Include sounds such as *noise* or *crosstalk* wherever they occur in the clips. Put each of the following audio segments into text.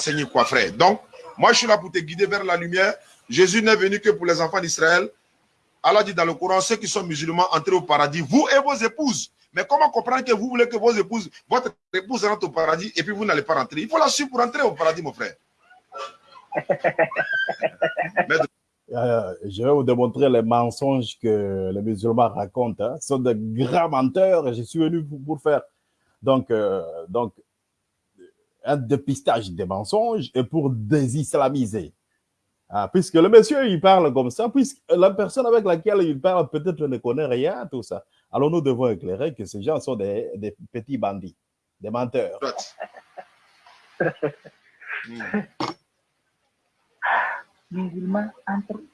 enseigner quoi, frère. Donc, moi, je suis là pour te guider vers la lumière. Jésus n'est venu que pour les enfants d'Israël. Allah dit dans le Coran, ceux qui sont musulmans, entrez au paradis, vous et vos épouses. Mais comment comprendre que vous voulez que vos épouses, votre épouse rentre au paradis et puis vous n'allez pas rentrer? Il faut la suivre pour entrer au paradis, mon frère. *laughs* Euh, je vais vous démontrer les mensonges que les musulmans racontent. Hein. Ce sont de grands menteurs et je suis venu pour, faire donc, euh, donc un dépistage des mensonges et pour désislamiser. Ah, puisque le monsieur, il parle comme ça, puisque la personne avec laquelle il parle peut-être ne connaît rien, tout ça. Alors nous devons éclairer que ces gens sont des, des petits bandits, des menteurs? Musulmans entrez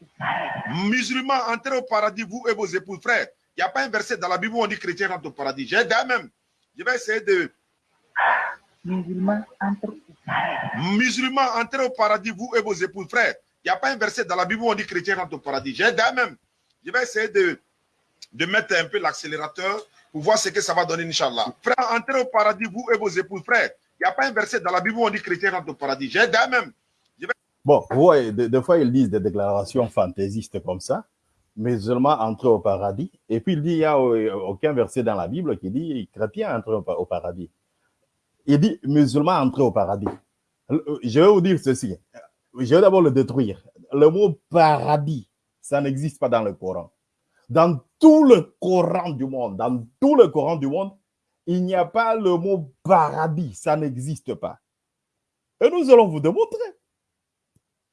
Musulmans, entrez au paradis, vous et vos épouses, frères. Il n'y a pas un verset dans la Bible où on dit chrétien rentre au paradis. J'ai même. Je vais essayer de. Musulmans, entrez Musulmans, entrez au paradis, vous et vos épouses, frères. Il n'y a pas un verset dans la Bible où on dit chrétien rentre au paradis. J'ai même. Je vais essayer de, de mettre un peu l'accélérateur pour voir ce que ça va donner, Inch'Allah. Frère, entrez au paradis, vous et vos épouses, frères. Il n'y a pas un verset dans la Bible où on dit chrétien rentre au paradis. J'ai même. Bon, ouais, des, fois, ils disent des déclarations fantaisistes comme ça, mais seulement entrer au paradis. Et puis, il dit, il n'y a aucun verset dans la Bible qui dit chrétien entrer au paradis. Il dit musulman entrer au paradis. Je vais vous dire ceci. Je vais d'abord le détruire. Le mot paradis, ça n'existe pas dans le Coran. Dans tout le Coran du monde, dans tout le Coran du monde, il n'y a pas le mot paradis. Ça n'existe pas. Et nous allons vous démontrer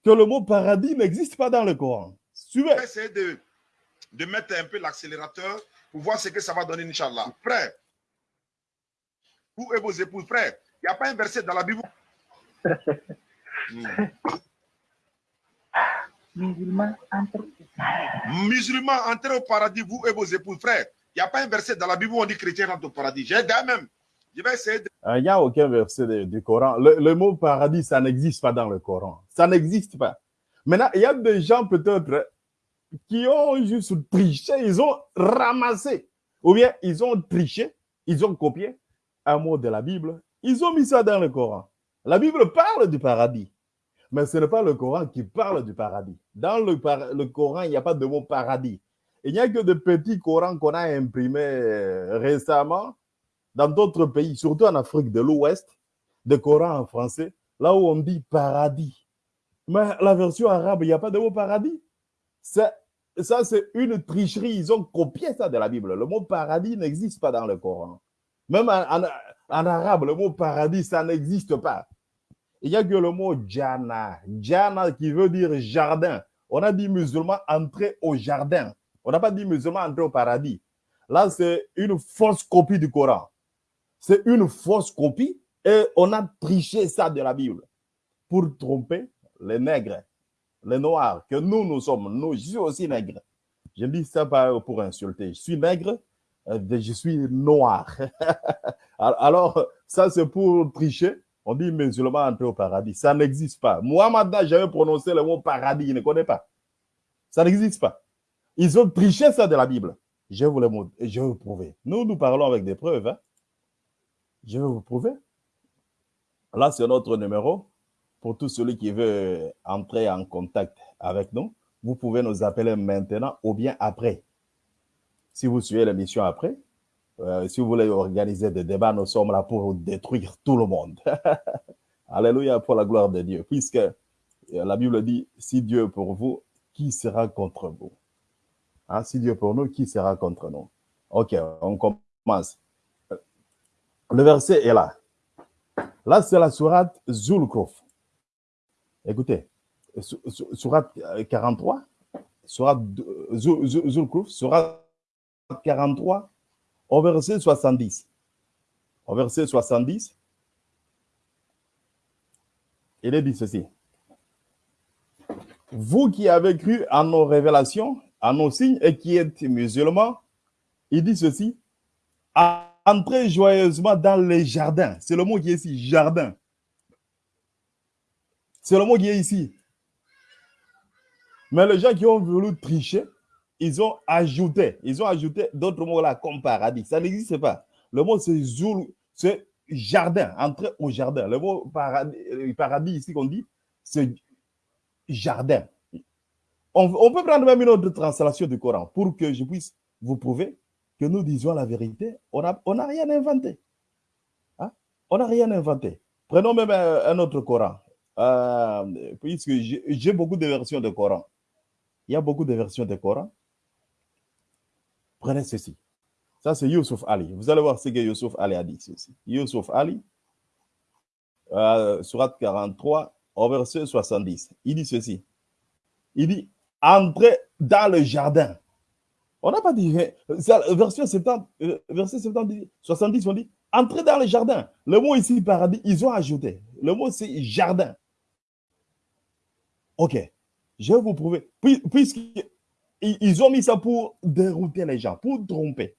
que le mot paradis n'existe pas dans le Coran. Suivez. Essayez de, de mettre un peu l'accélérateur pour voir ce que ça va donner, Inch'Allah. Frère, vous et vos épouses, frère, il n'y a pas un verset dans la Bible? *laughs* Musulmans, entrez. Musulmans, entrez au paradis, vous et vos épouses, frère. Il n'y a pas un verset dans la Bible où on dit chrétien rentre au paradis. J'ai même. Je vais essayer de... Il n'y a aucun verset du Coran. Le, mot paradis, ça n'existe pas dans le Coran. Ça n'existe pas. Maintenant, il y a des gens peut-être qui ont juste triché, ils ont ramassé, ou bien ils ont triché, ils ont copié un mot de la Bible, ils ont mis ça dans le Coran. La Bible parle du paradis, mais ce n'est pas le Coran qui parle du paradis. Dans le, Coran, il n'y a pas de mot paradis. Il n'y a que de petits Corans qu'on a imprimés euh, récemment dans d'autres pays, surtout en Afrique de l'Ouest, des Corans en français, là où on dit paradis. Mais la version arabe, il n'y a pas de mot paradis. Ça, c'est une tricherie. Ils ont copié ça de la Bible. Le mot paradis n'existe pas dans le Coran. Même en, arabe, le mot paradis, ça n'existe pas. Il n'y a que le mot jana. Jana qui veut dire jardin. On a dit musulman entrer au jardin. On n'a pas dit musulman entrer au paradis. Là, c'est une fausse copie du Coran c'est une fausse copie et on a triché ça de la Bible pour tromper les nègres, les noirs, que nous, nous sommes. Nous, je suis aussi nègre. Je dis ça pas pour insulter. Je suis nègre, euh, je suis noir. *laughs* Alors, ça, c'est pour tricher. On dit musulman entrer au paradis. Ça n'existe pas. Moi, maintenant, j'avais prononcé le mot paradis. Il ne connaît pas. Ça n'existe pas. Ils ont triché ça de la Bible. Je vais vous, le, je vais vous prouver. Nous, nous parlons avec des preuves. Hein. Je vais vous prouver. Là, c'est notre numéro. Pour tous ceux qui veulent entrer en contact avec nous, vous pouvez nous appeler maintenant ou bien après. Si vous suivez l'émission après, euh, si vous voulez organiser des débats, nous sommes là pour détruire tout le monde. *laughs* Alléluia pour la gloire de Dieu. Puisque euh, la Bible dit, si Dieu est pour vous, qui sera contre vous? Hein, si Dieu est pour nous, qui sera contre nous? Ok, on commence. Le verset est là. Là, c'est la sourate Zulkrof. Écoutez, sourate 43, sourate Zulkrof, sourate 43, au verset 70. Au verset 70, il est dit ceci. Vous qui avez cru en nos révélations, en nos signes et qui êtes musulmans, il dit ceci. Entrez joyeusement dans les jardins. C'est le mot qui est ici, jardin. C'est le mot qui est ici. Mais les gens qui ont voulu tricher, ils ont ajouté, ils ont ajouté d'autres mots là comme paradis. Ça n'existe pas. Le mot c'est c'est jardin, entrer au jardin. Le mot paradis, paradis ici qu'on dit, c'est jardin. On, peut prendre même une autre translation du Coran pour que je puisse vous prouver que nous disons la vérité. On n'a on a rien inventé. Hein? On n'a rien inventé. Prenons même un, autre Coran. Euh, puisque j'ai beaucoup de versions de Coran. Il y a beaucoup de versions de Coran. Prenez ceci. Ça, c'est Yusuf Ali. Vous allez voir ce que Yusuf Ali a dit. Ceci. Ali, euh, surat 43, au verset 70. Il dit ceci. Il dit Entrez dans le jardin. On n'a pas dit. verset 70, euh, verset 70, 70, on dit Entrez dans le jardin. Le mot ici, paradis, ils ont ajouté. Le mot, c'est jardin. Ok. Je vais vous prouver. Puisqu'ils ont mis ça pour dérouter les gens, pour tromper.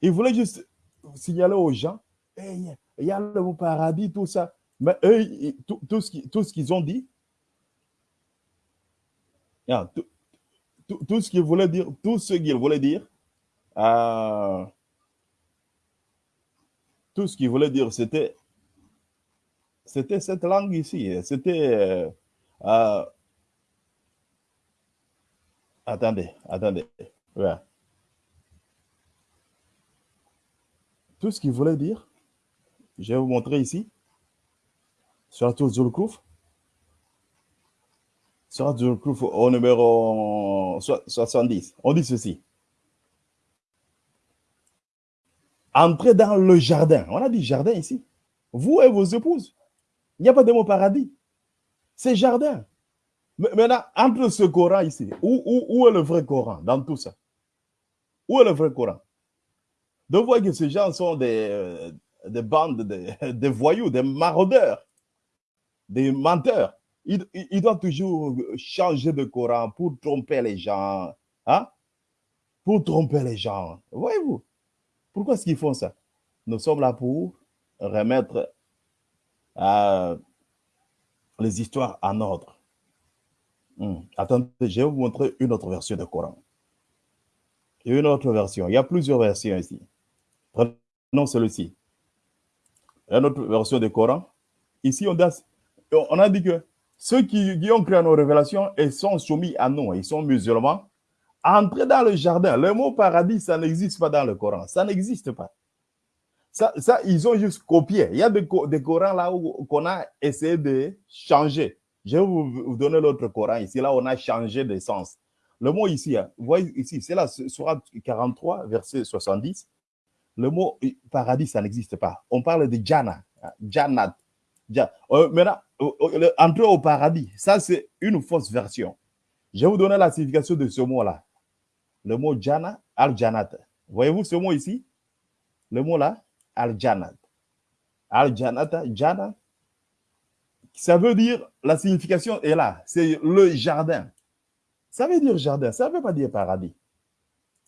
Il voulait juste signaler aux gens, il y a le paradis, tout ça. Mais eux, tout, ce qu'ils ont dit, tout, tout, ce qu'ils voulaient dire, tout ce qu'ils voulaient dire, euh, tout ce qu'ils voulaient dire, c'était c'était cette langue ici. C'était. Euh, euh, attendez, attendez. Ouais. tout ce qu'il voulait dire, je vais vous montrer ici, sur la tour Zulkouf. Sur la Zulkouf au numéro 70. On dit ceci. Entrez dans le jardin. On a dit jardin ici. Vous et vos épouses. Il n'y a pas de mot paradis. C'est jardin. Maintenant, entre ce Coran ici, où, est le vrai Coran dans tout ça? Où est le vrai Coran? De voir que ces gens sont des, euh, des bandes de, *laughs* voyous, des maraudeurs, des menteurs. Ils, ils, doivent toujours changer de Coran pour tromper les gens. Hein? Pour tromper les gens. Voyez-vous? Pourquoi est-ce qu'ils font ça? Nous sommes là pour remettre euh, les histoires en ordre. Hmm. Attendez, je vais vous montrer une autre version de Coran. Une autre version. Il y a plusieurs versions ici. Prenons celui-ci. Une autre version du Coran. Ici, on a, dit que ceux qui, ont créé nos révélations et sont soumis à nous, ils sont musulmans, entrez dans le jardin. Le mot paradis, ça n'existe pas dans le Coran. Ça n'existe pas. Ça, ça, ils ont juste copié. Il y a des, des Corans là où qu'on a essayé de changer. Je vais vous, donner l'autre Coran ici. Là, on a changé de sens. Le mot ici, hein, vous voyez ici, c'est là, sur 43, verset 70. Le mot paradis, ça n'existe pas. On parle de Jana, hein, Janat. Euh, maintenant, entrer au paradis, ça c'est une fausse version. Je vais vous donner la signification de ce mot-là. Le mot Jana, Al-Janat. Voyez-vous ce mot ici? Le mot là, Al-Janat. Al-Janat, Jana. Ça veut dire, la signification est là, c'est le jardin. Ça veut dire jardin, ça ne veut pas dire paradis.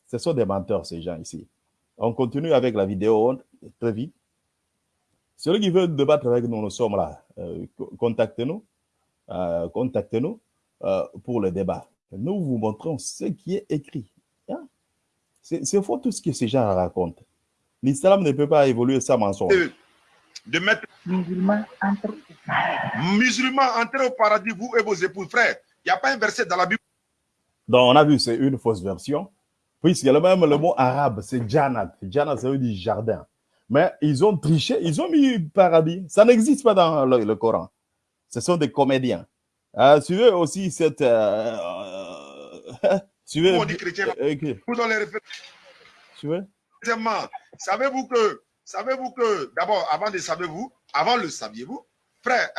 Ce sont des menteurs, ces gens ici. On continue avec la vidéo très vite. Celui qui veut débattre avec nous, nous sommes là. Euh, contactez-nous. Euh, contactez-nous euh, pour le débat. Nous vous montrons ce qui est écrit. Hein? C'est faux tout ce que ces gens racontent. L'islam ne peut pas évoluer sans mensonge. De, mettre musulmans entre musulmans entrez au paradis, vous et vos épouses, frères. Il n'y a pas un verset dans la Bible. Donc, on a vu, c'est une fausse version. Puisque le même le mot arabe, c'est Janat. Janat, ça veut dire jardin. Mais ils ont triché, ils ont mis paradis. Ça n'existe pas dans le, Coran. Ce sont des comédiens. Euh, tu veux aussi cette. Euh, euh, *laughs* tu veux. chrétien? Vous dans les Tu veux? Savez-vous que, savez-vous que, d'abord, avant de savez-vous, avant le saviez-vous, frère,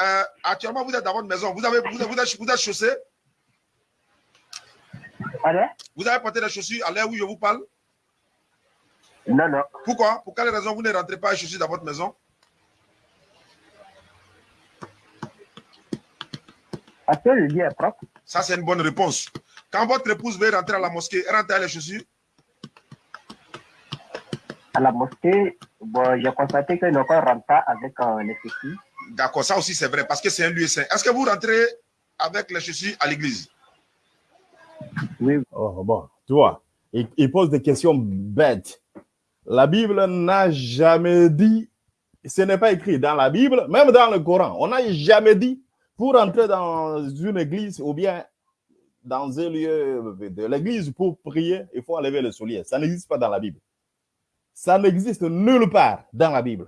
actuellement vous êtes dans votre maison, vous avez, vous, vous, êtes, vous êtes chaussé, vous avez porté des chaussures à l'heure où je vous parle? Non, non. Pourquoi? Pour quelle raison vous ne rentrez pas les chaussures dans votre maison? Parce que le lieu est propre. Ça, c'est une bonne réponse. Quand votre épouse veut rentrer à la mosquée, elle rentre les chaussures? À la mosquée, bon, j'ai constaté que ne rentre pas avec euh, les chaussures. D'accord, ça aussi c'est vrai, parce que c'est un lieu saint. Est-ce que vous rentrez avec les chaussures à l'église? Oui. Oh, bon, tu vois, il, pose des questions bêtes. La Bible n'a jamais dit Ce n'est pas écrit dans la Bible, même dans le Coran. On n'a jamais dit pour entrer dans une église ou bien dans un lieu de l'église pour prier, il faut enlever le soulier. Ça n'existe pas dans la Bible. Ça n'existe nulle part dans la Bible.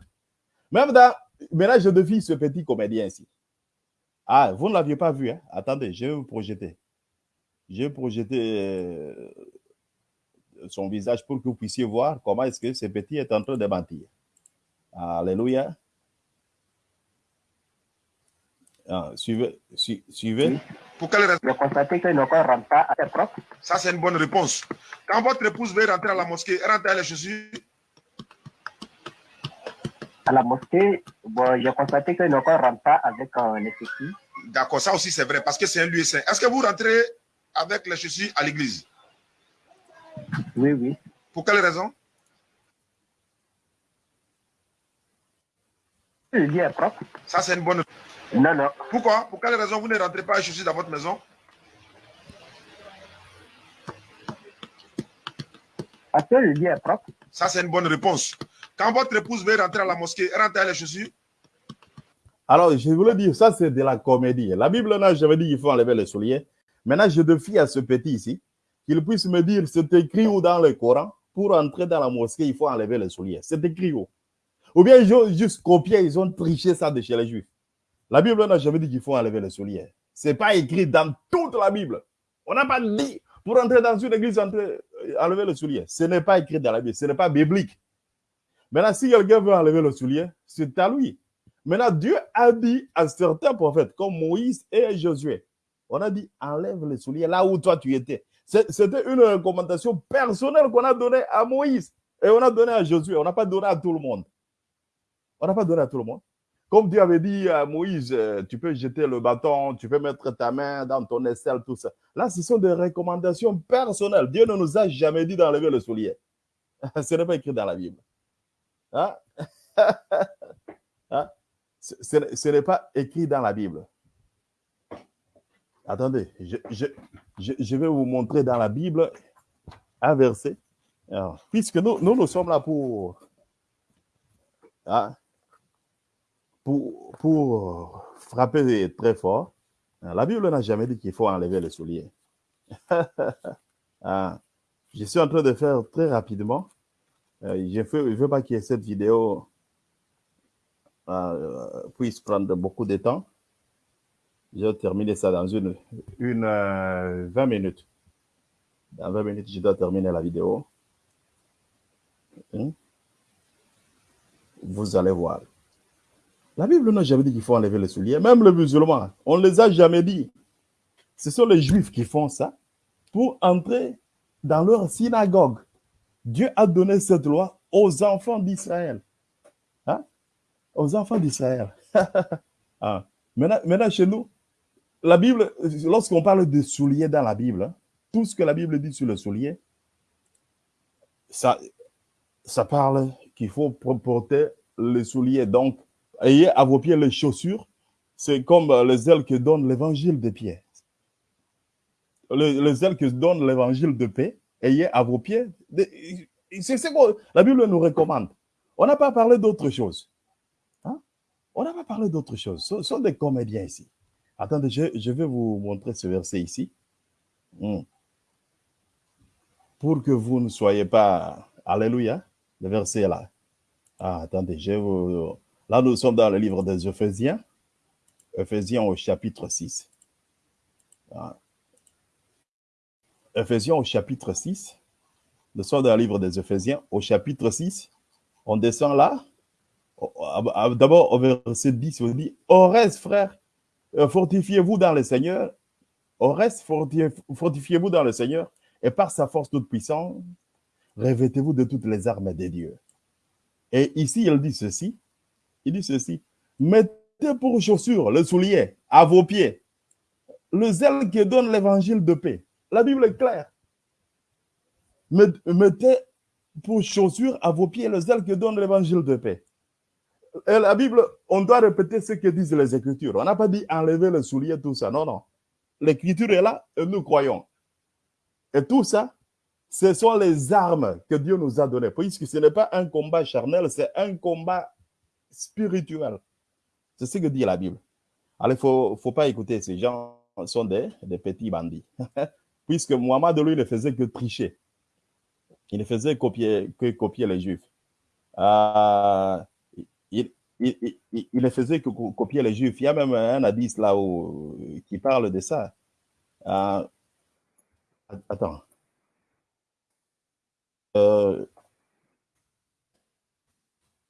Même dans. Maintenant, je défie ce petit comédien ici. Ah, vous ne l'aviez pas vu, hein? Attendez, je vais vous projeter. Je vais projeter euh, son visage pour que vous puissiez voir comment est-ce que ce petit est en train de mentir. Alléluia. Ah, suivez. suivez. Pour quelle raison J'ai constaté que nos corps ne rentrent pas à propre. Ça, c'est une bonne réponse. Quand votre épouse veut rentrer à la mosquée, elle rentre à les chaussures. À la mosquée, bon, j'ai constaté que nos corps ne rentrent pas avec euh, les chaussures. D'accord, ça aussi c'est vrai parce que c'est un lieu saint. Est-ce que vous rentrez avec les chaussures à l'église? Oui, oui. Pour quelle raison? Le lieu est propre. Ça, c'est une bonne. Non, non. Pourquoi? Pour quelle raison vous ne rentrez pas à chaussures dans votre maison? Parce que le lieu est propre. Ça, c'est une bonne réponse. Quand votre épouse veut rentrer à la mosquée, elle rentre à les chaussures Alors, je voulais dire, ça, c'est de la comédie. La Bible n'a jamais dit qu'il faut enlever les souliers. Maintenant, je défie à ce petit ici qu'il puisse me dire c'est écrit où dans le Coran? Pour entrer dans la mosquée, il faut enlever les souliers. C'est écrit où? Ou bien ils ont juste copié, ils ont triché ça de chez les Juifs. La Bible n'a jamais dit qu'il faut enlever les souliers. Ce n'est pas écrit dans toute la Bible. On n'a pas dit pour entrer dans une église, enlever le soulier. Ce n'est pas écrit dans la Bible. Ce n'est pas biblique. Maintenant, si quelqu'un veut enlever le soulier, c'est à lui. Maintenant, Dieu a dit à certains prophètes, comme Moïse et Josué, on a dit enlève les souliers là où toi tu étais. C'était une recommandation personnelle qu'on a donnée à Moïse et on a donné à Josué. On n'a pas donné à tout le monde. On n'a pas donné à tout le monde. Comme Dieu avait dit à Moïse, euh, tu peux jeter le bâton, tu peux mettre ta main dans ton aisselle, tout ça. Là, ce sont des recommandations personnelles. Dieu ne nous a jamais dit d'enlever le soulier. *laughs* Ce n'est pas écrit dans la Bible. Hein? *laughs* hein? Ce, n'est pas écrit dans la Bible. Attendez, je, vais vous montrer dans la Bible un verset. Puisque nous, nous, sommes là pour, hein, pour, frapper très fort, la Bible n'a jamais dit qu'il faut enlever les souliers. ah, *laughs* je suis en train de faire très rapidement. Euh, je ne veux pas que cette vidéo euh, puisse prendre beaucoup de temps. Je vais terminer ça dans une, une euh, 20 minutes. Dans 20 minutes, je dois terminer la vidéo. Hein? Vous allez voir. La Bible n'a jamais dit qu'il faut enlever les souliers. Même les musulmans, on ne les a jamais dit. Ce sont les juifs qui font ça pour entrer dans leur synagogue. Dieu a donné cette loi aux enfants d'Israël. Hein? Aux enfants d'Israël. *laughs* ah. maintenant, chez nous, la Bible, lorsqu'on parle de souliers dans la Bible, hein, tout ce que la Bible dit sur le soulier, ça, ça parle qu'il faut porter les souliers. Donc, ayez à vos pieds les chaussures. C'est comme les ailes que donne l'évangile de pied. Les, les ailes que donne l'évangile de paix, ayez à vos pieds. C'est ce que la Bible nous recommande. On n'a pas parlé d'autre chose. Hein? On n'a pas parlé d'autre chose. Ce sont des comédiens ici. Attendez, je, vais vous montrer ce verset ici. Hmm. Pour que vous ne soyez pas... Alléluia. Le verset est là. Ah, attendez, je vous... Là, nous sommes dans le livre des Ephésiens. Ephésiens au chapitre 6. Ah. Ephésiens au chapitre 6. Nous sommes dans le livre des Ephésiens au chapitre 6. On descend là. D'abord, au verset 10, on dit, Au reste, frère, fortifiez-vous dans le Seigneur. Au fortifiez-vous dans le Seigneur. Et par sa force toute puissante, revêtez-vous de toutes les armes de Dieu. Et ici, il dit ceci. Il dit ceci. Mettez pour chaussure le soulier à vos pieds. Le zèle qui donne l'évangile de paix. La Bible est claire. Mettez pour chaussure à vos pieds le zèle qui donne l'évangile de paix. Et la Bible, on doit répéter ce que disent les Écritures. On n'a pas dit enlever le soulier, tout ça. Non, non. L'Écriture est là et nous croyons. Et tout ça, ce sont les armes que Dieu nous a données. Puisque ce n'est pas un combat charnel, c'est un combat spirituel. C'est ce que dit la Bible. Alors, il faut, faut pas écouter ces gens sont des, des petits bandits. *laughs* Puisque Muhammad, lui, ne faisait que tricher. Il ne faisait que copier les Juifs. Euh, il, ne faisait que copier les Juifs. Il y a même un hadith là où, qui parle de ça. Euh, attends. Euh,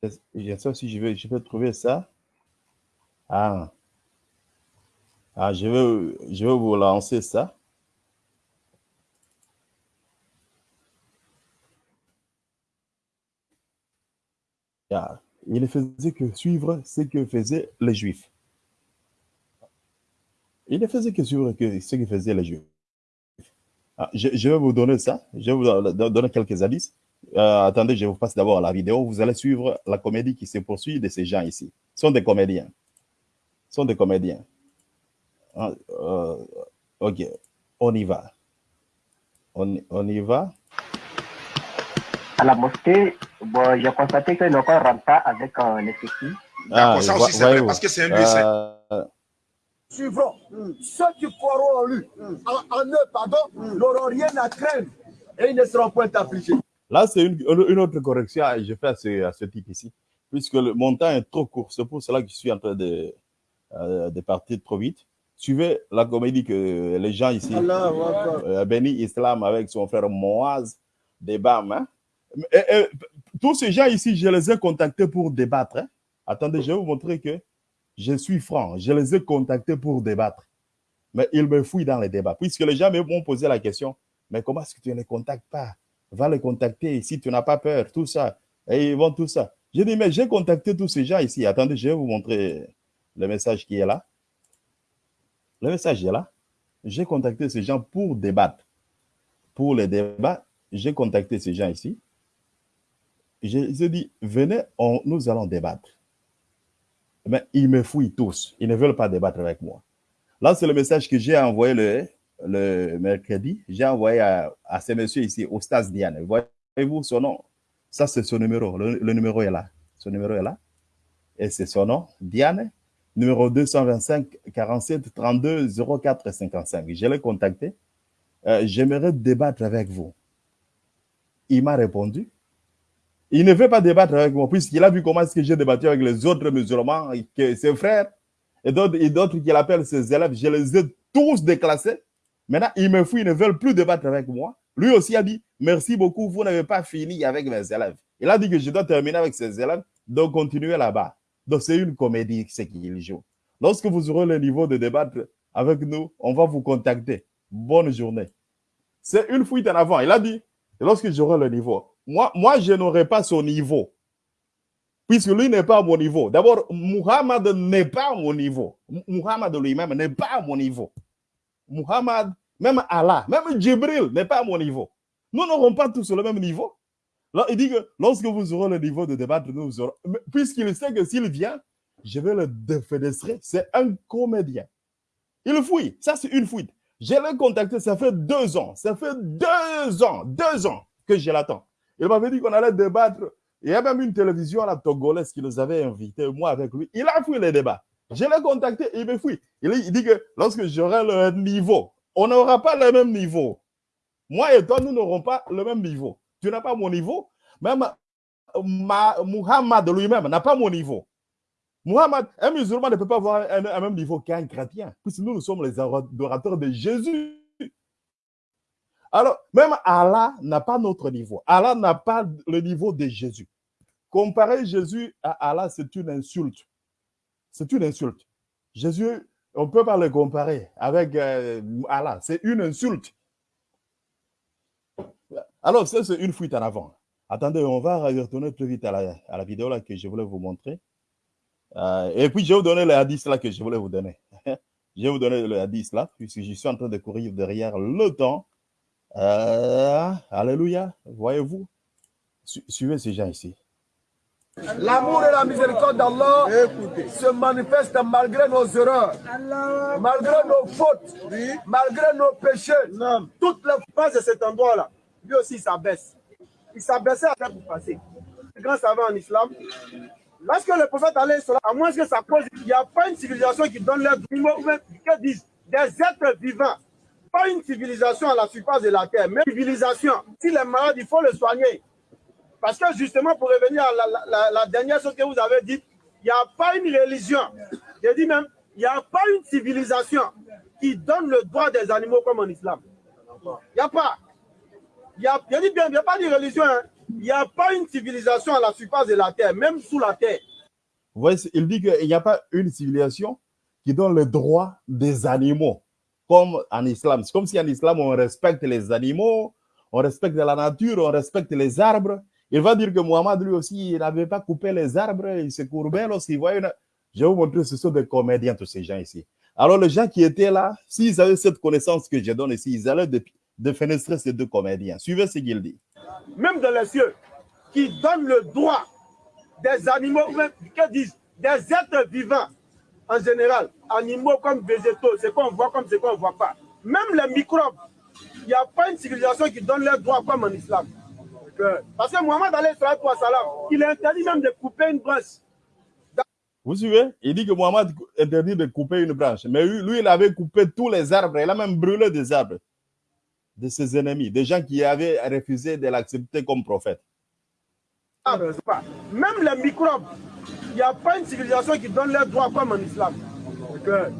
je sais si je vais, je trouver ça. Ah. Ah, je je vais vous lancer ça. Ah, il ne faisait que suivre ce que faisaient les Juifs. Il ne faisait que suivre ce que faisaient les Juifs. Ah, je, vais vous donner ça. Je vais vous donner quelques indices. Euh, attendez, je vous passe d'abord la vidéo. Vous allez suivre la comédie qui se poursuit de ces gens ici. Ce sont des comédiens. Ce sont des comédiens. Ah, euh, ok, on y va. On, y va. À la mosquée, bon, j'ai constaté que nos corps ne rentrent pas avec euh, les. Ah, ça aussi, c'est vrai, parce que c'est un lieu euh... Suivront. Mm. Ceux qui croiront en lui, en, en, eux, pardon, n'auront rien à craindre et ils ne seront point affligés. Là, c'est une, une, autre correction que je fais à ce, à ce type ici, puisque le montant est trop court. C'est pour cela que je suis en train de, euh, de partir trop vite suivez la comédie que les gens ici, euh, Béni Islam avec son frère Moaz. Hein? Et, et, tous ces gens ici, je les ai contactés pour débattre. Hein? Attendez, je vais vous montrer que je suis franc. Je les ai contactés pour débattre. Mais ils me fouillent dans les débats. Puisque les gens m'ont posé la question, mais comment est-ce que tu ne les contactes pas? Va les contacter si tu n'as pas peur, tout ça. Et ils vont tout ça. J'ai dit, mais j'ai contacté tous ces gens ici. Attendez, je vais vous montrer le message qui est là. Le message est là. J'ai contacté ces gens pour débattre. Pour les débats, j'ai contacté ces gens ici. Ai dit, venez, on, nous allons débattre. Mais ils me fouillent tous. Ils ne veulent pas débattre avec moi. Là, c'est le message que j'ai envoyé le, le mercredi. J'ai envoyé à, à ce monsieur ici, Ostas Diane. Voyez-vous son nom? Ça, c'est son numéro. Le, le numéro est là. Son numéro est là. Et c'est son nom, Diane numéro 225 47 32 04 55. Je l'ai contacté. Euh, J'aimerais débattre avec vous. Il m'a répondu. Il ne veut pas débattre avec moi puisqu'il a vu comment est-ce que j'ai débattu avec les autres musulmans, ses frères et d'autres qu'il appelle ses élèves. Je les ai tous déclassés. Maintenant, ils me fouillent, ils ne veulent plus débattre avec moi. Lui aussi a dit, merci beaucoup, vous n'avez pas fini avec mes élèves. Il a dit que je dois terminer avec ses élèves, donc continuez là-bas. Donc, c'est une comédie, ce qu'il joue. Lorsque vous aurez le niveau de débattre avec nous, on va vous contacter. Bonne journée. C'est une fuite en avant. Il a dit, lorsque j'aurai le niveau, moi, moi je n'aurai pas son niveau. Puisque lui n'est pas à mon niveau. D'abord, Muhammad n'est pas à mon niveau. Muhammad lui-même n'est pas à mon niveau. Muhammad, même Allah, même Jibril n'est pas à mon niveau. Nous n'aurons pas tous le même niveau. Il dit que lorsque vous aurez le niveau de débattre, nous. Puisqu'il sait que s'il vient, je vais le défenestrer. C'est un comédien. Il fouille. Ça, c'est une fuite. Je l'ai contacté, ça fait deux ans. Ça fait deux ans, deux ans que je l'attends. Il m'avait dit qu'on allait débattre. Il y a même une télévision à la Togolaise qui nous avait invités, moi avec lui. Il a fouillé les débats. Je l'ai contacté, il me fouille. Il, dit que lorsque j'aurai le niveau, on n'aura pas le même niveau. Moi et toi, nous n'aurons pas le même niveau. Tu n'as pas mon niveau. Même ma, Muhammad lui-même n'a pas mon niveau. Muhammad, un musulman ne peut pas avoir un, un même niveau qu'un chrétien, puisque nous, nous sommes les adorateurs de Jésus. Alors, même Allah n'a pas notre niveau. Allah n'a pas le niveau de Jésus. Comparer Jésus à Allah, c'est une insulte. C'est une insulte. Jésus, on ne peut pas le comparer avec euh, Allah. C'est une insulte. Alors, ça, c'est une fuite en avant. Attendez, on va retourner plus vite à la, vidéo que je voulais vous montrer. Euh, et puis, je vais vous donner le hadith là que je voulais vous donner. *laughs* je vais vous donner le hadith là, puisque je suis en train de courir derrière le temps. Euh, alléluia. Voyez-vous Su Suivez ces gens ici. L'amour et la miséricorde d'Allah se manifestent malgré nos erreurs, malgré nos fautes, oui. malgré nos péchés. Non. Toutes les phases de cet endroit-là, lui aussi s'abaisse. Il s'abaissait à pour passer. Le grand savant en islam, Lorsque le prophète allait sur à moins que ça pose, il n'y a pas une civilisation qui donne l'air que disent des êtres vivants. Pas une civilisation à la surface de la terre, mais une civilisation. S'il est malade, il faut le soigner. Parce que justement, pour revenir à la, dernière chose que vous avez dit, il n'y a pas une religion. Je dis même, il n'y a pas une civilisation qui donne le droit des animaux comme en islam. Il n'y a pas. Il y a, je dis bien, il n'y a pas de religion. Hein. Il n'y a pas une civilisation à la surface de la terre, même sous la terre. Vous voyez, il dit qu'il n'y a pas une civilisation qui donne le droit des animaux, comme en islam. C'est comme si en islam, on respecte les animaux, on respecte la nature, on respecte les arbres. Il va dire que Mohamed, lui aussi, il n'avait pas coupé les arbres, il se courbait lorsqu'il voyait une... Je vais vous montrer, ce sont des comédiens, tous ces gens ici. Alors, les gens qui étaient là, s'ils avaient cette connaissance que je donne ici, ils allaient défenestrer ces deux comédiens. Suivez ce qu'il dit. Même dans les cieux, qui donnent le droit des animaux, que disent, des êtres vivants, en général, animaux comme végétaux, ce qu'on voit comme ce qu'on ne voit pas. Même les microbes, il n'y a pas une civilisation qui donne leurs droits comme en islam. Parce que Mohamed salam, il interdit même de couper une branche. Vous suivez? Il dit que Mohamed interdit de couper une branche. Mais lui, il avait coupé tous les arbres. Il a même brûlé des arbres de ses ennemis, des gens qui avaient refusé de l'accepter comme prophète. Ah, même les microbes, il n'y a pas une civilisation qui donne leurs droits comme en islam.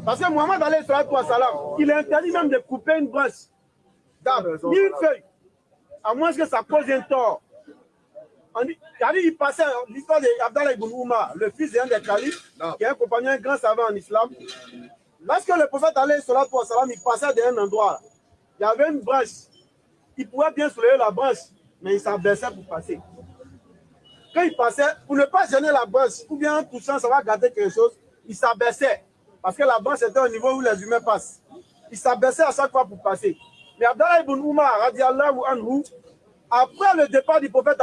Parce que Mohamed salam, il interdit même de couper une branche d'arbre, ni une feuille à moins que ça cause un tort. On dit, il passait l'histoire d'Abdallah ibn Oumar, le fils d'un des califes, qui est un compagnon, un grand savant en islam. Lorsque le prophète la salam, il passait d'un endroit. Il y avait une branche. Il pouvait bien soulever la branche, mais il s'abaissait pour passer. Quand il passait, pour ne pas gêner la branche, ou bien en touchant, ça va gâter quelque chose, il s'abaissait. Parce que la branche était au niveau où les humains passent. Il s'abaissait à chaque fois pour passer. Mais Abdallah ibn Umar, anhu, après le départ du prophète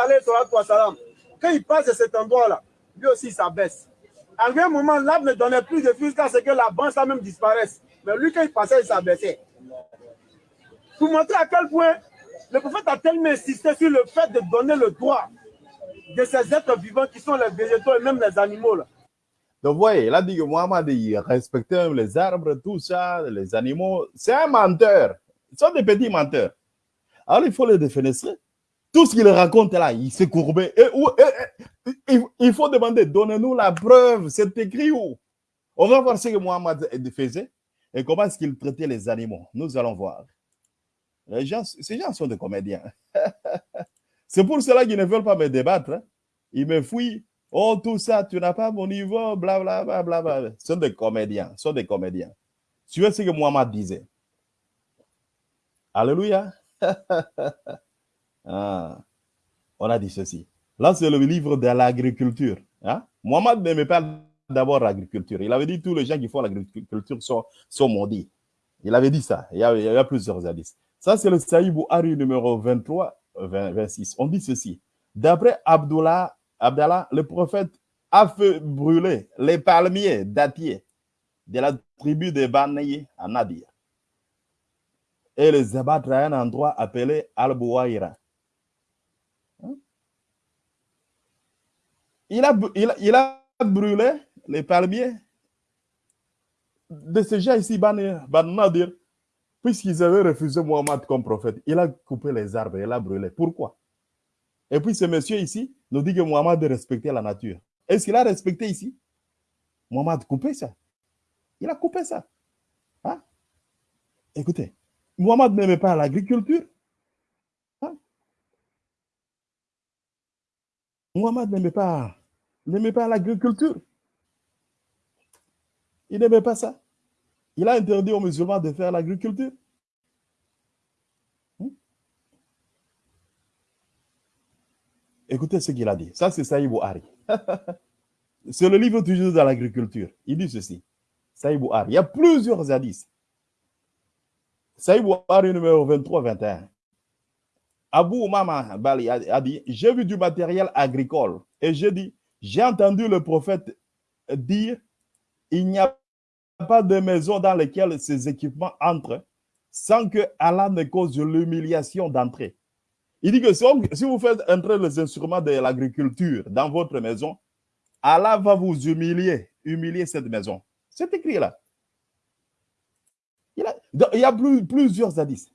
quand il passe de cet endroit-là, lui aussi s'abaisse. À un moment, l'arbre ne donnait plus de fil jusqu'à ce que la branche même disparaisse. Mais lui, quand il passait, il s'abaissait. Pour montrer à quel point le prophète a tellement insisté sur le fait de donner le droit de ces êtres vivants qui sont les végétaux et même les animaux. Là. Donc, vous voyez, il a dit que Mohamed, il respectait les arbres, tout ça, les animaux. C'est un menteur. Ils sont des petits menteurs. Alors, il faut les défenestrer. Tout ce qu'il raconte là, il s'est courbé. Et, il faut demander, donnez-nous la preuve, c'est écrit où? On va voir ce que Mohamed faisait et comment est-ce qu'il traitait les animaux. Nous allons voir. Les gens, ces gens sont des comédiens. *laughs* c'est pour cela qu'ils ne veulent pas me débattre. Hein. Ils me fouillent. Oh, tout ça, tu n'as pas mon niveau, blablabla. Bla, bla, bla. Ce sont des comédiens. Ce sont des comédiens. Tu vois ce que Mohamed disait? Alléluia. *laughs* ah, on a dit ceci. Là, c'est le livre de l'agriculture. Hein? Mohamed n'aimait pas d'abord l'agriculture. Il avait dit tous les gens qui font l'agriculture sont, sont maudits. Il avait dit ça. Il y a, plusieurs indices. Ça, c'est le Saïbou Ari numéro 23, 26. On dit ceci. D'après Abdullah, Abdallah, le prophète a fait brûler les palmiers dattiers de la tribu de Banaye à Nadir et les abattre à un endroit appelé Al-Bouaïra. Hein? Il a, a, brûlé les palmiers de ces gens ici, Nadir, puisqu'ils avaient refusé Mohammed comme prophète. Il a coupé les arbres, il a brûlé. Pourquoi? Et puis ce monsieur ici nous dit que Mohammed respectait la nature. Est-ce qu'il a respecté ici? Mohammed a coupé ça. Il a coupé ça. Hein? Écoutez, Mohamed n'aimait pas l'agriculture. Hein? Mohamed n'aimait pas, n'aimait pas l'agriculture. Il n'aimait pas ça. Il a interdit aux musulmans de faire l'agriculture. Hein? Écoutez ce qu'il a dit. Ça, c'est Saïd Bouhari. *laughs* c'est le livre toujours dans l'agriculture. Il dit ceci. Saïd Bouhari. Il y a plusieurs hadiths. Saïd Bouhari numéro 23-21. Abou Mama Bali a dit, j'ai vu du matériel agricole et j'ai dit, j'ai entendu le prophète dire, il n'y a pas de maison dans laquelle ces équipements entrent sans que Allah ne cause l'humiliation d'entrer. Il dit que si vous faites entrer les instruments de l'agriculture dans votre maison, Allah va vous humilier, humilier cette maison. C'est écrit là. Il, y a plusieurs hadiths.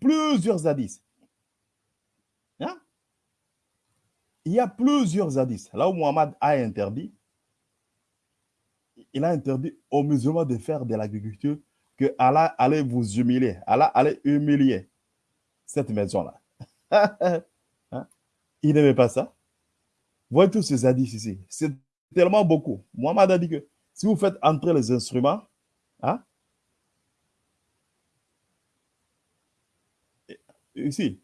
plusieurs hadiths. Hein? Il y a plusieurs hadiths. Là où Muhammad a interdit, il a interdit aux musulmans de faire de l'agriculture que Allah allait vous humilier. Allah allait humilier cette maison-là. *laughs* Hein? Il n'aimait pas ça. Voyez tous ces hadiths ici. C'est tellement beaucoup. Muhammad a dit que si vous faites entrer les instruments, hein, ici,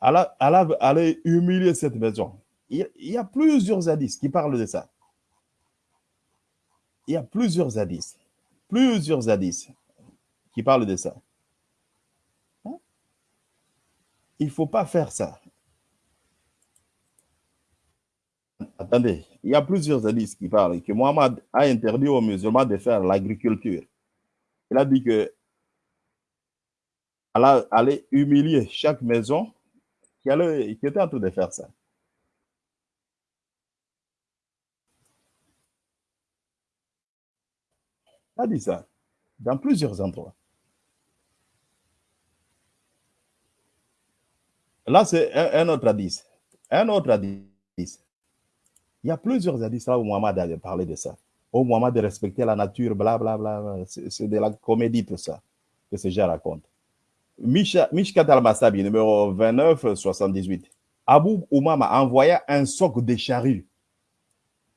Allah, allait humilier cette maison. Il, il, y a plusieurs hadiths qui parlent de ça. Il y a plusieurs hadiths, plusieurs hadiths qui parlent de ça. Hein? Il ne faut pas faire ça. Attendez, il y a plusieurs hadiths qui parlent que Mohammed a interdit aux musulmans de faire l'agriculture. Il a dit que allait humilier chaque maison qui, allait, qui était en train de faire ça. A dit ça dans plusieurs endroits. Là, c'est un, autre hadith. Un autre hadith. Il y a plusieurs hadiths là où Muhammad a parlé de ça. Au Muhammad de respecter la nature, blablabla. Bla, bla. C'est de la comédie, tout ça, que ces gens racontent. Mishkat al-Masabi, numéro 29, 78. Abu Umama envoya un soc de charrues,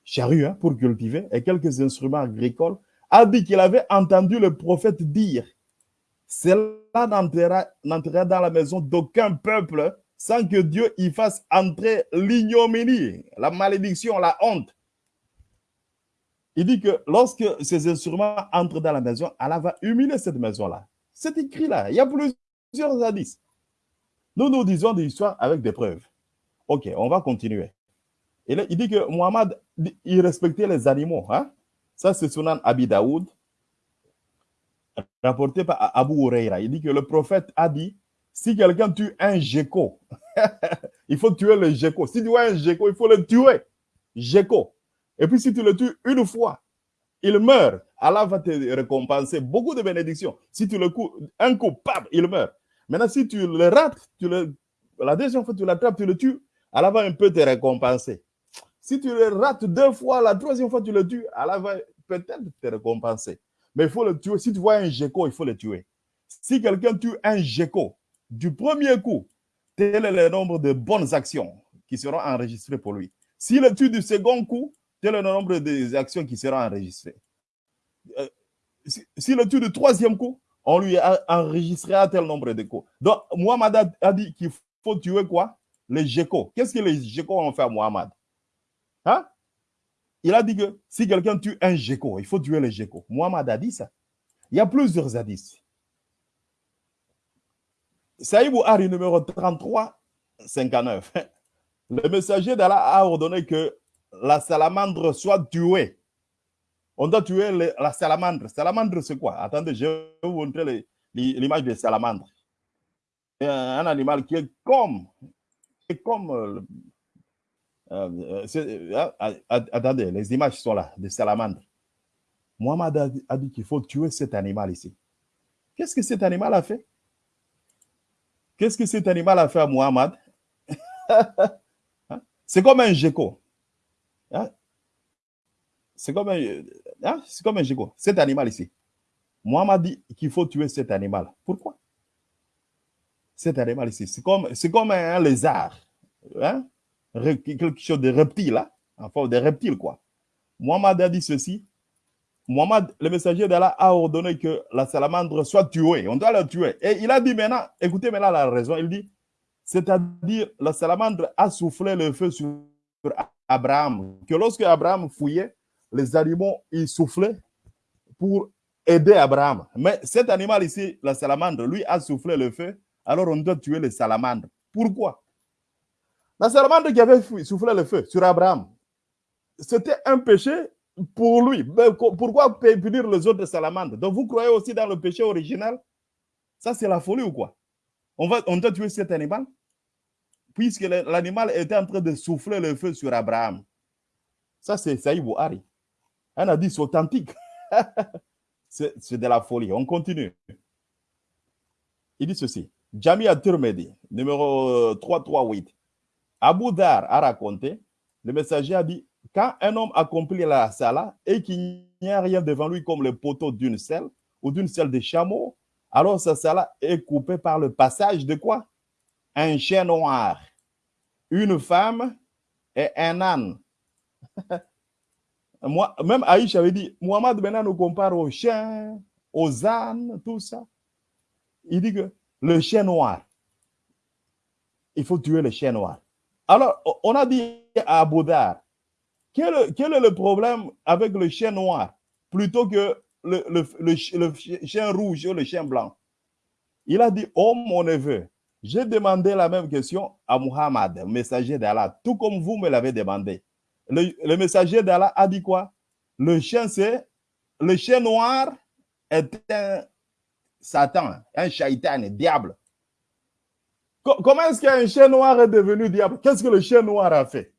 charrues hein, pour cultiver, et quelques instruments agricoles, a dit qu'il avait entendu le prophète dire Cela n'entrera dans la maison d'aucun peuple sans que Dieu y fasse entrer l'ignominie, la malédiction, la honte. Il dit que lorsque ces instruments entrent dans la maison, Allah va humilier cette maison-là. C'est écrit là. Il y a plusieurs hadiths. Nous nous disons des histoires avec des preuves. Ok, on va continuer. Et il dit que Muhammad, il respectait les animaux. Hein? Ça, c'est Sunan Abi Daoud, rapporté par Abu Huraira. Il dit que le prophète a dit si quelqu'un tue un gecko, *laughs* il faut tuer le gecko. Si tu vois un gecko, il faut le tuer. Gecko. Et puis si tu le tues une fois, il meurt. Allah va te récompenser beaucoup de bénédictions. Si tu le coupes, un coup, il meurt. Maintenant, si tu le rates, tu le, la deuxième fois tu l'attrapes, tu le tues, Allah va un peu te récompenser. Si tu le rates deux fois, la troisième fois tu le tues, Allah va peut-être te récompenser. Mais il faut le tuer. Si tu vois un gecko, il faut le tuer. Si quelqu'un tue un gecko, du premier coup, tel est le nombre de bonnes actions qui seront enregistrées pour lui. S'il le tue du second coup, tel est le nombre des actions qui seront enregistrées. Euh, S'il le tue du troisième coup, on lui enregistrera tel nombre de coups. Donc, Muhammad a dit qu'il faut tuer quoi? Les geckos. Qu'est-ce que les geckos ont fait à Muhammad? Hein? Il a dit que si quelqu'un tue un gecko, il faut tuer les geckos. Muhammad a dit ça. Il y a plusieurs hadiths. Saïd Hari numéro 33, 59. *laughs* Le messager d'Allah a ordonné que la salamandre soit tuée. On doit tuer la salamandre. Salamandre, c'est quoi? Attendez, je vais vous montrer l'image de salamandre. Un animal qui est comme, qui est comme euh, euh, euh, attendez, les images sont là, de salamandre. Mohamed a dit qu'il faut tuer cet animal ici. Qu'est-ce que cet animal a fait? Qu'est-ce que cet animal a fait à Muhammad *laughs* hein? C'est comme un gecko. Hein? C'est comme un, hein? comme un gecko. Cet animal ici. Muhammad dit qu'il faut tuer cet animal. Pourquoi? Cet animal ici, c'est comme, comme un, lézard. Quelque chose de reptile, là. En forme quoi. Muhammad a dit ceci Mohamed, le messager d'Allah, a ordonné que la salamandre soit tuée. On doit la tuer. Et il a dit maintenant, écoutez maintenant la raison, il dit, c'est-à-dire la salamandre a soufflé le feu sur Abraham. Que lorsque Abraham fouillait, les animaux, ils soufflaient pour aider Abraham. Mais cet animal ici, la salamandre, lui a soufflé le feu, alors on doit tuer les salamandres. Pourquoi? La salamandre qui avait soufflé le feu sur Abraham, c'était un péché pour lui. pourquoi punir les autres salamandres Donc vous croyez aussi dans le péché original? Ça, c'est la folie ou quoi? On, va, on doit tuer cet animal? Puisque l'animal était en train de souffler le feu sur Abraham. Ça, c'est Saïd Bouhari. Un indice authentique. *laughs* c'est de la folie. On continue. Il dit ceci. Jamia Turmedi, numéro 338. Abu Dar a raconté, le messager a dit, quand un homme accomplit la sala et qu'il n'y a rien devant lui comme le poteau d'une selle ou d'une selle de chameau, alors sa sala est coupée par le passage de quoi? Un chien noir, une femme et un âne. *laughs* Moi, même Aïcha avait dit, Mohamed maintenant nous compare aux chiens, aux ânes, tout ça. Il dit que le chien noir, il faut tuer le chien noir. Alors, on a dit à Baudard, quel, est le problème avec le chien noir plutôt que le, chien rouge ou le chien blanc? Il a dit, oh mon neveu, j'ai demandé la même question à Muhammad, messager d'Allah, tout comme vous me l'avez demandé. Le, messager d'Allah a dit quoi? Le chien, c'est le chien noir est un Satan, un shaitan, un diable. Comment est-ce qu'un chien noir est devenu diable? Qu'est-ce que le chien noir a fait?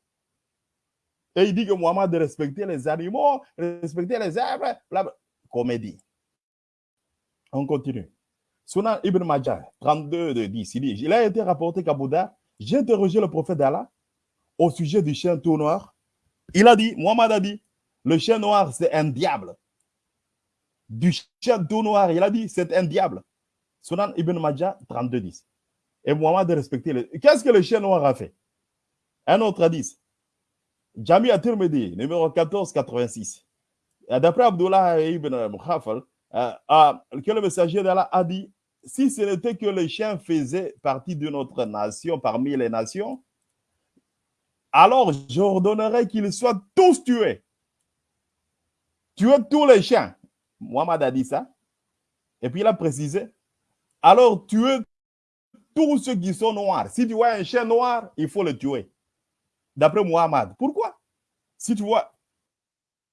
Et il dit que Mohamed de respecter les animaux, respecter les arbres, comédie. On continue. Sunan Ibn Majah, 32 de 10, il dit, il a été rapporté qu'à Bouddha, j'ai interrogé le prophète d'Allah au sujet du chien tout noir. Il a dit, Mohamed a dit, le chien noir, c'est un diable. Du chien tout noir, il a dit, c'est un diable. Sunan Ibn Majah, 32 10. Et Mohamed a respecté le... Qu'est-ce que le chien noir a fait? Un autre a dit, Jami Atirmedi, numéro 1486. D'après Abdullah ibn Mukhafal, euh, que le messager d'Allah a dit si ce n'était que les chiens faisaient partie de notre nation, parmi les nations, alors j'ordonnerais qu'ils soient tous tués. Tuer tous les chiens. Mohamed a dit ça. Et puis il a précisé, alors tuer tous ceux qui sont noirs. Si tu vois un chien noir, il faut le tuer. D'après Mohamed. Pourquoi? Si tu vois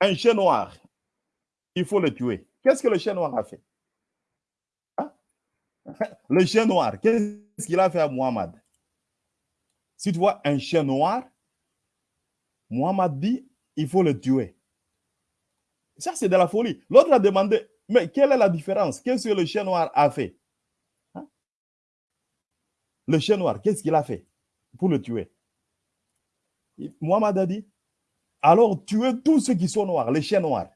un chien noir, il faut le tuer. Qu'est-ce que le chien noir a fait? Hein? *laughs* Le chien noir, qu'est-ce qu'il a fait à Muhammad? Si tu vois un chien noir, Muhammad dit, il faut le tuer. Ça, c'est de la folie. L'autre a demandé, mais quelle est la différence? Qu'est-ce que le chien noir a fait? Le chien noir, qu'est-ce qu'il a fait pour le tuer? Muhammad a dit, alors tuez tous ceux qui sont noirs, les chiens noirs.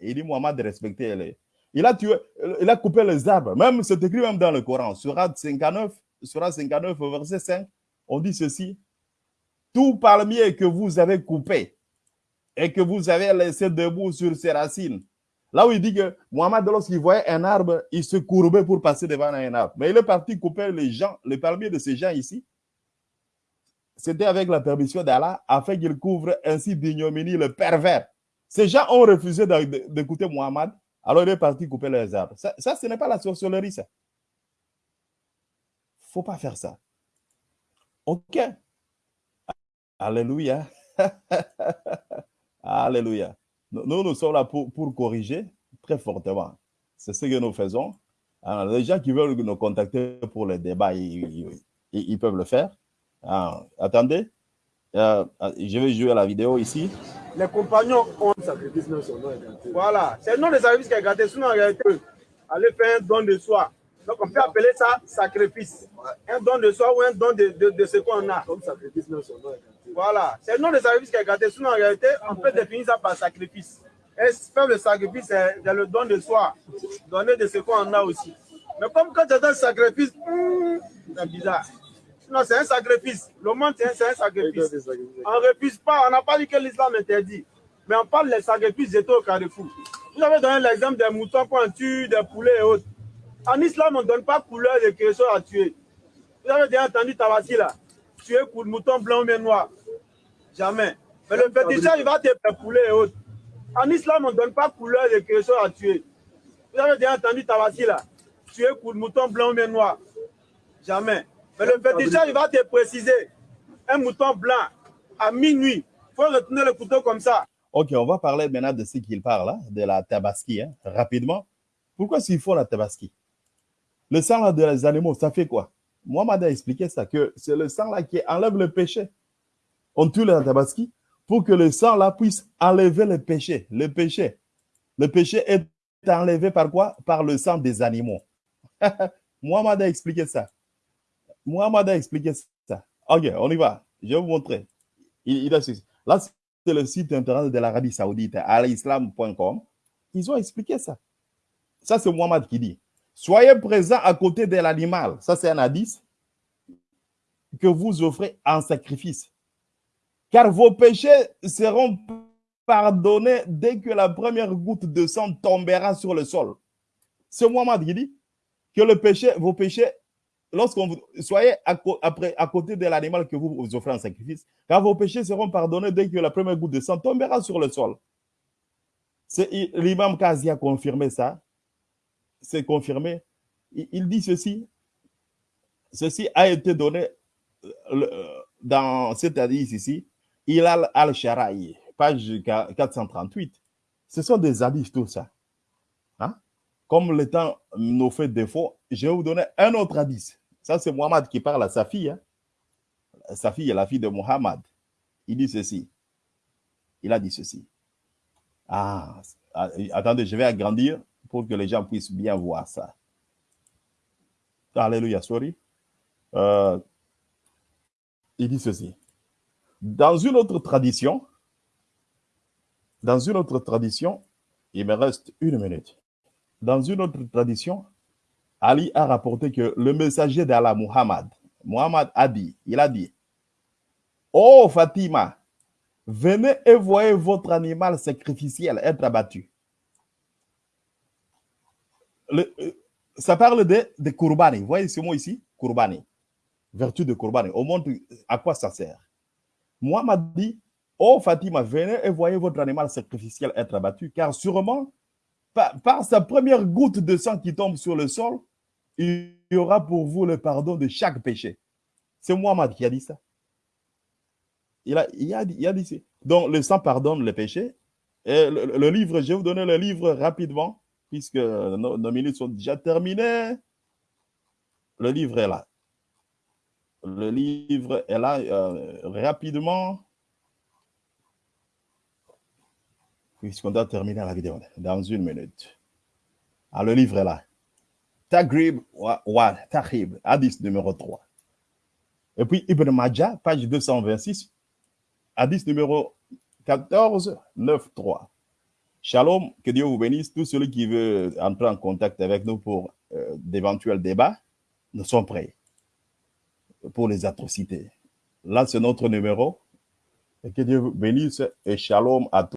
il dit Muhammad de respecter les, il a tué, il a coupé les arbres. Même, c'est écrit même dans le Coran. Surat 59, Surat 59, verset 5, on dit ceci. Tout palmier que vous avez coupé et que vous avez laissé debout sur ses racines. Là où il dit que Mohamed, lorsqu'il voyait un arbre, il se courbait pour passer devant un arbre. Mais il est parti couper les gens, les palmiers de ces gens ici. C'était avec la permission d'Allah, afin qu'il couvre ainsi d'ignominie le pervers. Ces gens ont refusé d'écouter Mohamed alors il est parti couper les arbres. Ça, ce n'est pas la sorcellerie, ça. Il ne faut pas faire ça. OK. Alléluia. *laughs* Alléluia. Nous, nous sommes là pour, corriger très fortement. C'est ce que nous faisons. Alors, les gens qui veulent nous contacter pour les débats, ils, peuvent le faire. Attendez. Euh, je vais jouer la vidéo ici les compagnons ont sacrifice Voilà, c'est le nom des sacrifices qui est gâté. Sinon, en réalité, aller faire un don de soi. Donc, on peut appeler ça sacrifice. Un don de soi ou un don de, de, de ce qu'on a. Comme sacrifice, Voilà, c'est le nom des sacrifices qui est gâté. Sinon, en réalité, on peut définir ça par sacrifice. Et faire le sacrifice, c'est le don de soi. Donner de ce qu'on a aussi. Mais comme quand tu as un sacrifice, hmm, c'est bizarre. Non, c'est un sacrifice. Le monde, c'est un, sacrifice. On ne refuse pas. On n'a pas dit que l'islam interdit. Mais on parle des sacrifices jetés au carrefour. Vous avez donné l'exemple des moutons qu'on tue, des poulets et autres. En islam, on ne donne pas couleur de quelque chose à tuer. Vous avez déjà entendu Tabassi là? Tuer pour le mouton blanc ou bien noir Jamais. Mais le féticheur, il va te faire poulet et autres. En islam, on ne donne pas couleur de quelque chose à tuer. Vous avez déjà entendu Tabassi là Tuer pour le mouton blanc ou bien noir Jamais. Mais le féticheur, il va te préciser. Un mouton blanc à minuit, il faut retenir le couteau comme ça. Ok, on va parler maintenant de ce qu'il parle, hein, de la tabaski, hein, rapidement. Pourquoi s'il faut la tabaski? Le sang là, des animaux, ça fait quoi? Moi, a expliqué ça, que c'est le sang là qui enlève le péché. On tue la tabaski pour que le sang là puisse enlever le péché. Le péché. Le est enlevé par quoi? Par le sang des animaux. *laughs* Mohamed a expliqué ça. Mohamed a expliqué ça. Ok, on y va. Je vais vous montrer. Il, il a Là, c'est le site internet de l'Arabie Saoudite, alislam.com. Ils ont expliqué ça. Ça, c'est Mohamed qui dit. Soyez présents à côté de l'animal. Ça, c'est un hadith que vous offrez en sacrifice. Car vos péchés seront pardonnés dès que la première goutte de sang tombera sur le sol. C'est Mohamed qui dit que le péché, vos péchés, lorsqu'on vous soyez à, à côté de l'animal que vous, vous offrez en sacrifice, car vos péchés seront pardonnés dès que la première goutte de sang tombera sur le sol. L'imam Kazi a confirmé ça. C'est confirmé. Il dit ceci. Ceci a été donné euh, dans cet hadith ici. Ilal al-Shara'i, page 438. Ce sont des hadiths, tout ça. Hein? Comme le temps nous fait défaut, je vais vous donner un autre hadith. Ça, c'est Muhammad qui parle à sa fille. Hein? Sa fille est la fille de Muhammad. Il dit ceci. Il a dit ceci. Ah, attendez, je vais agrandir pour que les gens puissent bien voir ça. Alléluia, sorry. Euh, il dit ceci. Dans une autre tradition, dans une autre tradition, il me reste une minute. Dans une autre tradition, Ali a rapporté que le messager d'Allah, Muhammad, Muhammad a dit, il a dit, Oh Fatima, Venez et voyez votre animal sacrificiel être abattu. Euh, ça parle de, de. Vous voyez ce mot ici? Kurbani. Vertu de Kurbani. On montre à quoi ça sert? M'a dit Oh Fatima, venez et voyez votre animal sacrificiel être abattu, car sûrement, par, sa première goutte de sang qui tombe sur le sol, il y aura pour vous le pardon de chaque péché. C'est Muhammad qui a dit ça. Il a, il a, il a dit, donc le sang pardonne le péché. Et le, livre, je vais vous donner le livre rapidement, puisque nos, minutes sont déjà terminées. Le livre est là. Le livre est là euh, rapidement. Puisqu'on doit terminer la vidéo dans une minute. Ah, le livre est là. Tagrib wa, hadith numéro 3. Et puis Ibn Majah, page 226, Hadith numéro 14, 9, 3. Shalom, que Dieu vous bénisse. Tout celui qui veut entrer en contact avec nous pour euh, d'éventuels débats, nous sommes prêts pour les atrocités. Là, c'est notre numéro. Et que Dieu vous bénisse et shalom à tous.